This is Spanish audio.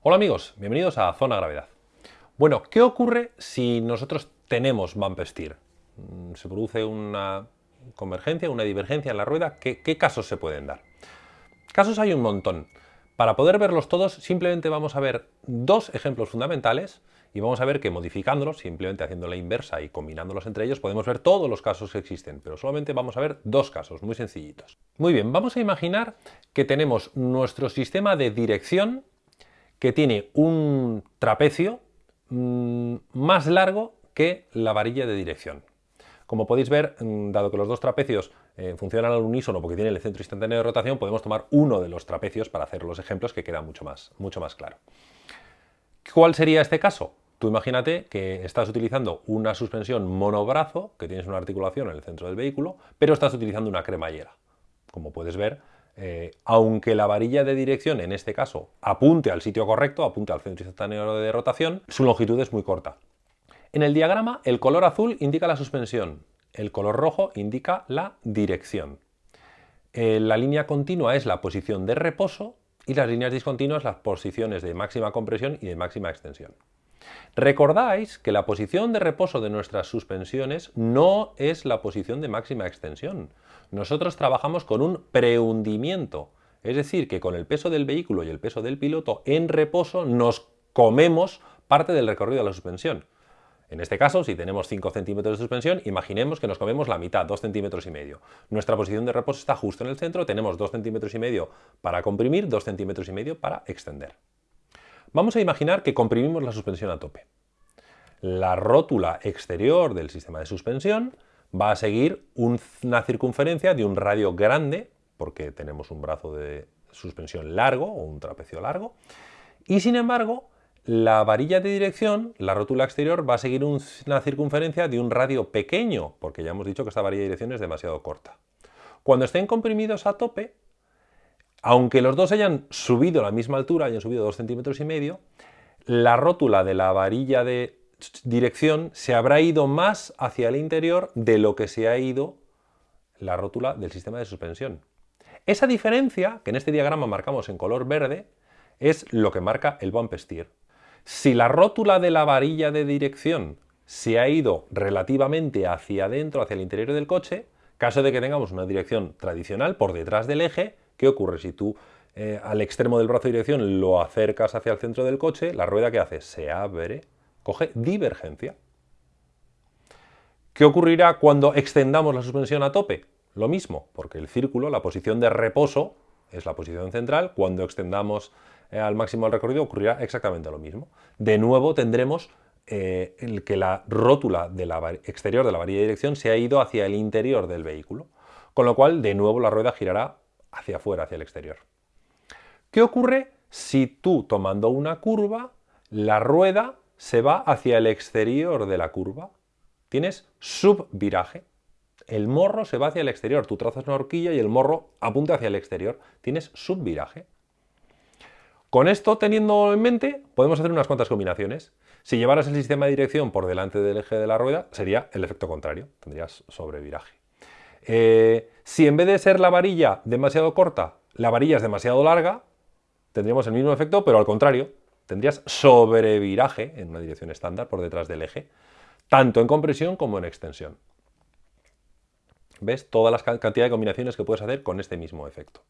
Hola amigos, bienvenidos a Zona Gravedad. Bueno, ¿qué ocurre si nosotros tenemos steer? Mm, se produce una convergencia, una divergencia en la rueda. ¿Qué, ¿Qué, casos se pueden dar? Casos hay un montón. Para poder verlos todos, simplemente vamos a ver dos ejemplos fundamentales y vamos a ver que modificándolos, simplemente haciendo la inversa y combinándolos entre ellos, podemos ver todos los casos que existen, pero solamente vamos a ver dos casos muy sencillitos. Muy bien, vamos a imaginar que tenemos nuestro sistema de dirección que tiene un trapecio mm, más largo que la varilla de dirección. Como podéis ver, mm, dado que los dos trapecios eh, funcionan al unísono porque tienen el centro instantáneo de rotación, podemos tomar uno de los trapecios para hacer los ejemplos que queda mucho más, mucho más claro. ¿Cuál sería este caso? Tú imagínate que estás utilizando una suspensión monobrazo, que tienes una articulación en el centro del vehículo, pero estás utilizando una cremallera. Como puedes ver, eh, aunque la varilla de dirección, en este caso, apunte al sitio correcto, apunte al centro instantáneo de rotación, su longitud es muy corta. En el diagrama, el color azul indica la suspensión, el color rojo indica la dirección. Eh, la línea continua es la posición de reposo y las líneas discontinuas las posiciones de máxima compresión y de máxima extensión. Recordáis que la posición de reposo de nuestras suspensiones no es la posición de máxima extensión. Nosotros trabajamos con un prehundimiento, es decir, que con el peso del vehículo y el peso del piloto en reposo nos comemos parte del recorrido de la suspensión. En este caso, si tenemos 5 centímetros de suspensión, imaginemos que nos comemos la mitad, 2 centímetros y medio. Nuestra posición de reposo está justo en el centro, tenemos 2 centímetros y medio para comprimir, 2 centímetros y medio para extender. Vamos a imaginar que comprimimos la suspensión a tope. La rótula exterior del sistema de suspensión va a seguir una circunferencia de un radio grande, porque tenemos un brazo de suspensión largo o un trapecio largo, y sin embargo, la varilla de dirección, la rótula exterior, va a seguir una circunferencia de un radio pequeño, porque ya hemos dicho que esta varilla de dirección es demasiado corta. Cuando estén comprimidos a tope, aunque los dos hayan subido a la misma altura, hayan subido dos centímetros y medio, la rótula de la varilla de dirección se habrá ido más hacia el interior de lo que se ha ido la rótula del sistema de suspensión. Esa diferencia, que en este diagrama marcamos en color verde, es lo que marca el bump steer. Si la rótula de la varilla de dirección se ha ido relativamente hacia adentro, hacia el interior del coche, caso de que tengamos una dirección tradicional por detrás del eje, ¿Qué ocurre? Si tú eh, al extremo del brazo de dirección lo acercas hacia el centro del coche, la rueda que hace se abre, coge divergencia. ¿Qué ocurrirá cuando extendamos la suspensión a tope? Lo mismo, porque el círculo, la posición de reposo, es la posición central. Cuando extendamos eh, al máximo el recorrido ocurrirá exactamente lo mismo. De nuevo tendremos eh, el que la rótula de exterior de la varilla de dirección se ha ido hacia el interior del vehículo, con lo cual de nuevo la rueda girará hacia afuera, hacia el exterior. ¿Qué ocurre si tú, tomando una curva, la rueda se va hacia el exterior de la curva? Tienes subviraje. El morro se va hacia el exterior. Tú trazas una horquilla y el morro apunta hacia el exterior. Tienes subviraje. Con esto, teniendo en mente, podemos hacer unas cuantas combinaciones. Si llevaras el sistema de dirección por delante del eje de la rueda, sería el efecto contrario. Tendrías sobreviraje. Eh, si en vez de ser la varilla demasiado corta, la varilla es demasiado larga, tendríamos el mismo efecto, pero al contrario, tendrías sobreviraje en una dirección estándar por detrás del eje, tanto en compresión como en extensión. ¿Ves? Todas las cantidad de combinaciones que puedes hacer con este mismo efecto.